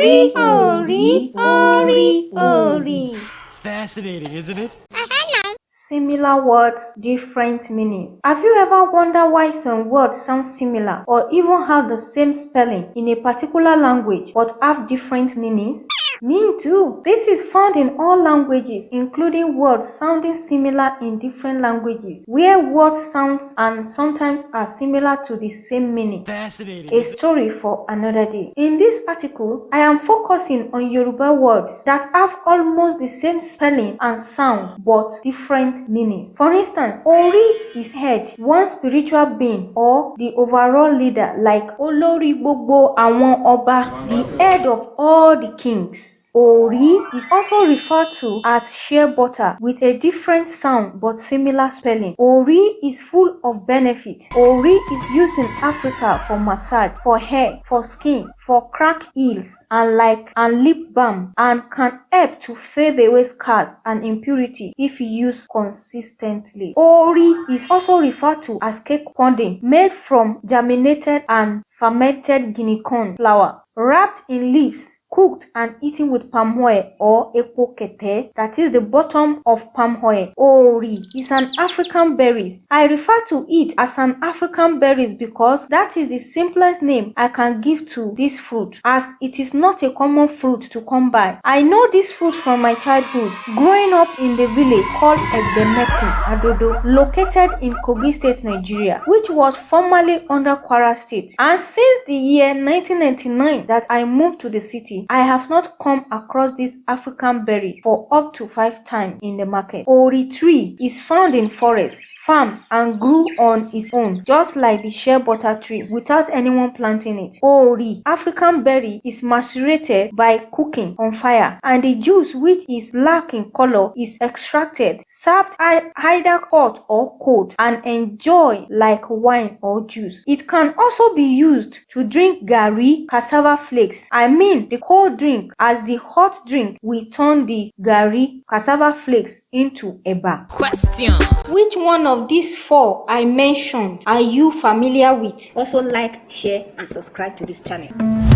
Ori, ori, ori, ori. It's fascinating, isn't it? Similar words, different meanings. Have you ever wondered why some words sound similar or even have the same spelling in a particular language but have different meanings? Me too. This is found in all languages, including words sounding similar in different languages, where words sounds and sometimes are similar to the same meaning. Fascinating. A story for another day. In this article, I am focusing on Yoruba words that have almost the same spelling and sound but different meanings. For instance, Ori is head, one spiritual being or the overall leader like Olori Gbogbo Àwọn Ọba, the head of all the kings. Ori is also referred to as shea butter with a different sound but similar spelling. Ori is full of benefit. Ori is used in Africa for massage, for hair, for skin, for crack heels and like and lip balm and can help to fade away scars and impurity if used consistently. Ori is also referred to as cake pudding made from germinated and fermented guinea corn flour wrapped in leaves cooked and eaten with palm oil or epokete, that is the bottom of palm oil. Ori is an African berries. I refer to it as an African berries because that is the simplest name I can give to this fruit as it is not a common fruit to come by. I know this fruit from my childhood, growing up in the village called Egbemeku Adodo, located in Kogi State, Nigeria, which was formerly under Kwara State. And since the year 1999 that I moved to the city, I have not come across this African berry for up to five times in the market. Ori tree is found in forests, farms and grew on its own just like the shea butter tree without anyone planting it. Ori African berry is macerated by cooking on fire and the juice which is black in color is extracted, served either hot or cold and enjoyed like wine or juice. It can also be used to drink gari, cassava flakes, I mean the cold drink as the hot drink will turn the garri cassava flakes into eba. Question. Which one of these four I mentioned are you familiar with? Also like, share and subscribe to this channel.